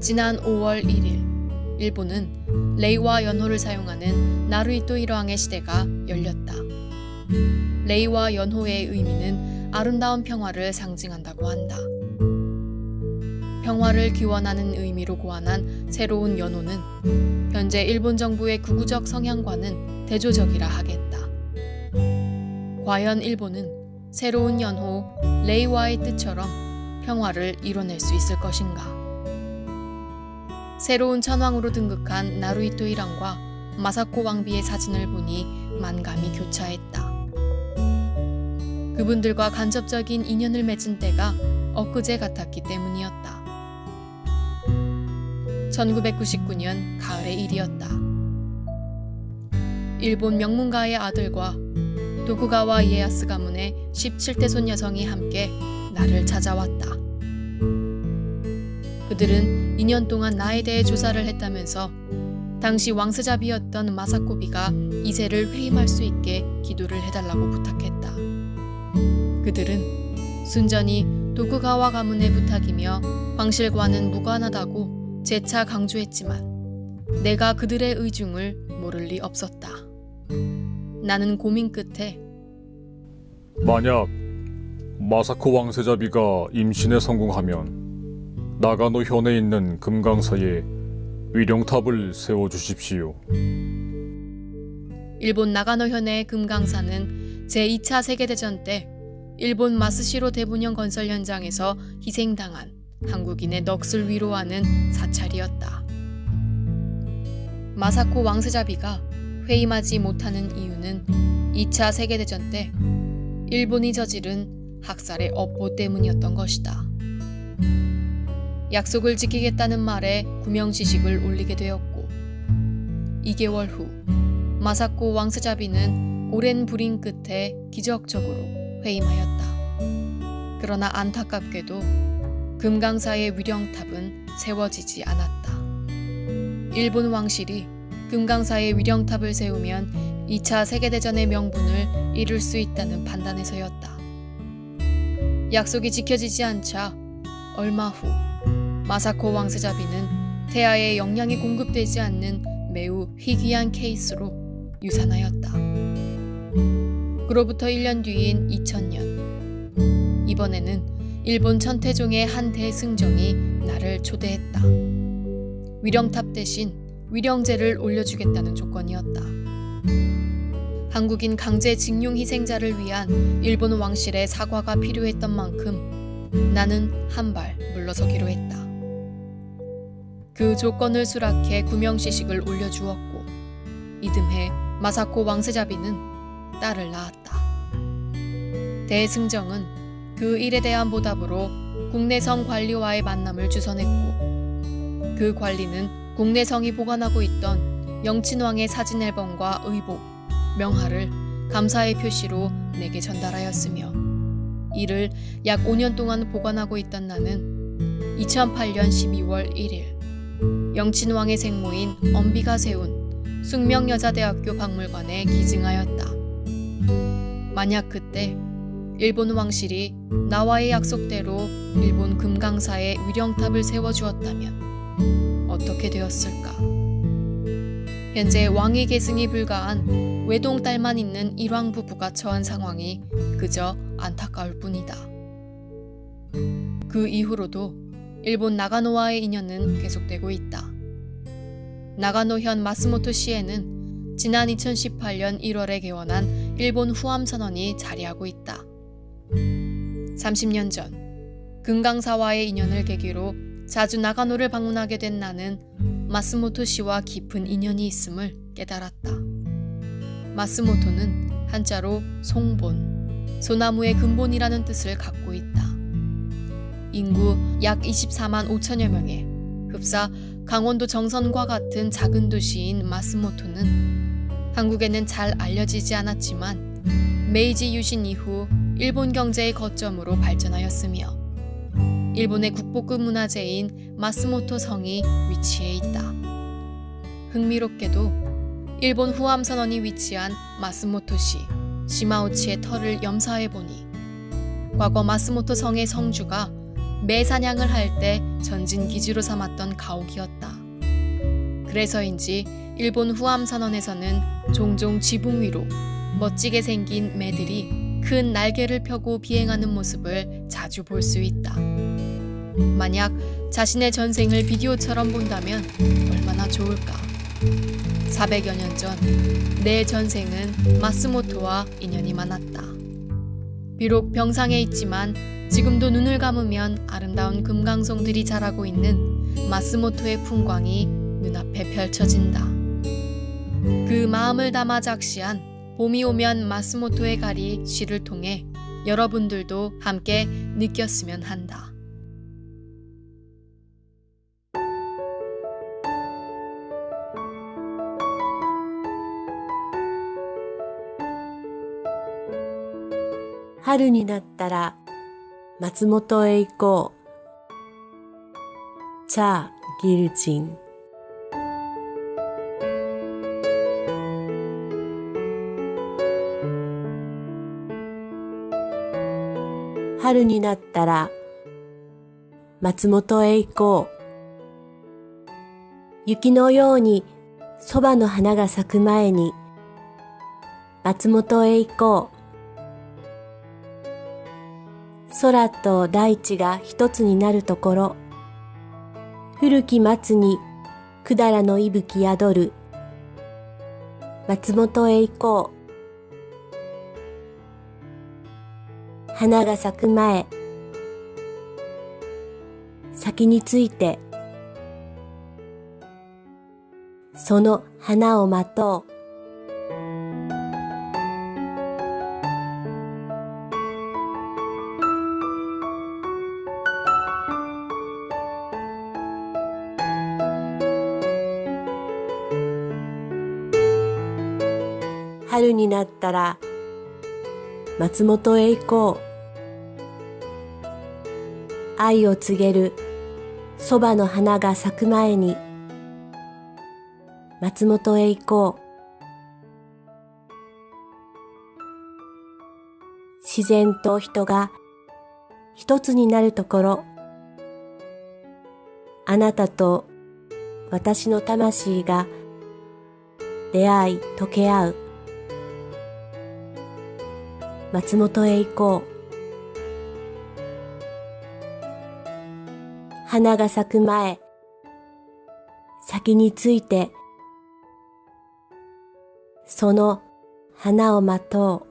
지난 5월 1일 일본은 레이와 연호를 사용하는 나루이토 일왕의 시대가 열렸다. 레이와 연호의 의미는 아름다운 평화를 상징한다고 한다. 평화를 기원하는 의미로 고안한 새로운 연호는 현재 일본 정부의 극우적 성향과는 대조적이라 하겠다. 과연 일본은 새로운 연호 레이와의 뜻처럼 평화를 이뤄낼 수 있을 것인가? 새로운 천왕으로 등극한 나루이토 일왕과 마사코 왕비의 사진을 보니 만감이 교차했다. 그분들과 간접적인 인연을 맺은 때가 엊그제 같았기 때문이었다. 1999년 가을의 일이었다. 일본 명문가의 아들과 도쿠가와 이에야스 가문의 17대 손 여성이 함께 나를 찾아왔다. 그들은 2년 동안 나에 대해 조사를 했다면서 당시 왕스잡이였던 마사코비가 이세를 회임할 수 있게 기도를 해달라고 부탁했다. 그들은 순전히 도쿠가와 가문의 부탁이며 황실과는 무관하다고 재차 강조했지만 내가 그들의 의중을 모를 리 없었다. 나는 고민 끝에 만약 마사코 왕세자비가 임신에 성공하면 나가노 현에 있는 금강사에 위령탑을 세워 주십시오. 일본 나가노현의 금강사는 제2차 세계대전 때 일본 마스시로 대분형 건설 현장에서 희생당한 한국인의 넋을 위로하는 사찰이었다. 마사코 왕세자비가 회임하지 못하는 이유는 2차 세계대전 때 일본이 저지른 학살의 업보 때문이었던 것이다. 약속을 지키겠다는 말에 구명시식을 올리게 되었고 2개월 후 마사코 왕스자비는 오랜 불임 끝에 기적적으로 회임하였다. 그러나 안타깝게도 금강사의 위령탑은 세워지지 않았다. 일본 왕실이 금강사의 위령탑을 세우면 2차 세계대전의 명분을 이룰 수 있다는 판단에서였다. 약속이 지켜지지 않자 얼마 후 마사코 왕세자비는 태아에 영양이 공급되지 않는 매우 희귀한 케이스로 유산하였다. 그로부터 1년 뒤인 2000년 이번에는 일본 천태종의 한 대승정이 나를 초대했다. 위령탑 대신 위령제를 올려주겠다는 조건이었다. 한국인 강제 징용 희생자를 위한 일본 왕실의 사과가 필요했던 만큼 나는 한 발 물러서기로 했다. 그 조건을 수락해 구명시식을 올려주었고 이듬해 마사코 왕세자비는 딸을 낳았다. 대승정은 그 일에 대한 보답으로 국내성 관리와의 만남을 주선했고 그 관리는 국내성이 보관하고 있던 영친왕의 사진 앨범과 의복, 명화를 감사의 표시로 내게 전달하였으며 이를 약 5년 동안 보관하고 있던 나는 2008년 12월 1일 영친왕의 생모인 엄비가 세운 숙명여자대학교 박물관에 기증하였다. 만약 그때 일본 왕실이 나와의 약속대로 일본 금강사에 위령탑을 세워주었다면 어떻게 되었을까? 현재 왕위 계승이 불가한 외동딸만 있는 일왕 부부가 처한 상황이 그저 안타까울 뿐이다. 그 이후로도 일본 나가노와의 인연은 계속되고 있다. 나가노현 마스모토 시에는 지난 2018년 1월에 개원한 일본 후암 선언이 자리하고 있다. 30년 전 금강사와의 인연을 계기로 자주 나가노를 방문하게 된 나는 마스모토 씨와 깊은 인연이 있음을 깨달았다. 마스모토는 한자로 송본, 소나무의 근본이라는 뜻을 갖고 있다. 인구 약 24만 5천여 명의 흡사 강원도 정선과 같은 작은 도시인 마스모토는 한국에는 잘 알려지지 않았지만 메이지 유신 이후 일본 경제의 거점으로 발전하였으며 일본의 국보급 문화재인 마스모토 성이 위치해 있다. 흥미롭게도 일본 후암 선원이 위치한 마스모토시 시마우치의 터를 염사해 보니 과거 마스모토 성의 성주가 매사냥을 할 때 전진 기지로 삼았던 가옥이었다. 그래서인지 일본 후암 선언에서는 종종 지붕 위로 멋지게 생긴 매들이 큰 날개를 펴고 비행하는 모습을 자주 볼 수 있다. 만약 자신의 전생을 비디오처럼 본다면 얼마나 좋을까. 400여 년 전 내 전생은 마스모토와 인연이 많았다. 비록 병상에 있지만 지금도 눈을 감으면 아름다운 금강송들이 자라고 있는 마스모토의 풍광이 눈앞에 펼쳐진다. 그 마음을 담아 작시한 봄이 오면 마스모토의 가리 시를 통해 여러분들도 함께 느꼈으면 한다. “春になったら松本へ行こう。チャー・ギルチン。春になったら松本へ行こう。雪のようにそばの花が咲く前に松本へ行こう。空と大地が一つになるところ。古き松に百済の息吹宿る。松本へ行こう。花が咲く前。先について。その花を待とう。春になったら松本へ行こう。愛を告げるそばの花が咲く前に松本へ行こう。自然と人が一つになるところ。あなたと私の魂が出会い溶け合う。松本へ行こう。花が咲く前、先について、その花を待とう。